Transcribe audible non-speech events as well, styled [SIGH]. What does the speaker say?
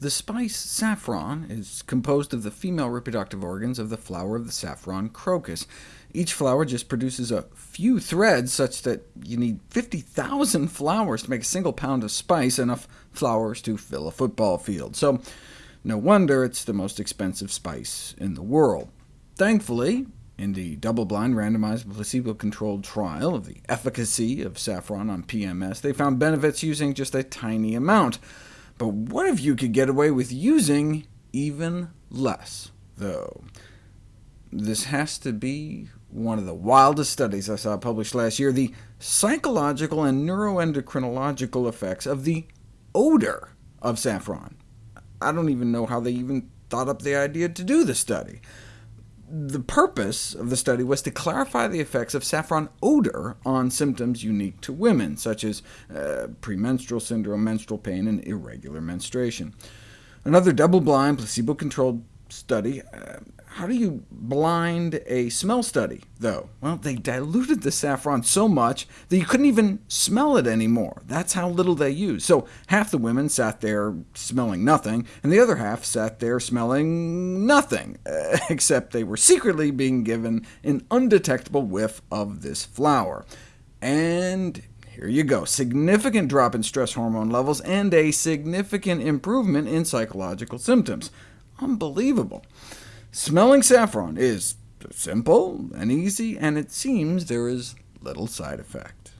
The spice saffron is composed of the female reproductive organs of the flower of the saffron crocus. Each flower just produces a few threads, such that you need 50,000 flowers to make a single pound of spice, enough flowers to fill a football field. So no wonder it's the most expensive spice in the world. Thankfully, in the double-blind, randomized, placebo-controlled trial of the efficacy of saffron on PMS, they found benefits using just a tiny amount. But what if you could get away with using even less, though? This has to be one of the wildest studies I saw published last year, the psychological and neuroendocrinological effects of the odor of saffron. I don't even know how they even thought up the idea to do the study the purpose of the study was to clarify the effects of saffron odor on symptoms unique to women, such as uh, premenstrual syndrome, menstrual pain, and irregular menstruation. Another double-blind, placebo-controlled study uh, how do you blind a smell study, though? Well, they diluted the saffron so much that you couldn't even smell it anymore. That's how little they used. So half the women sat there smelling nothing, and the other half sat there smelling nothing, [LAUGHS] except they were secretly being given an undetectable whiff of this flower. And here you go, significant drop in stress hormone levels, and a significant improvement in psychological symptoms. Unbelievable. Smelling saffron is simple and easy, and it seems there is little side effect.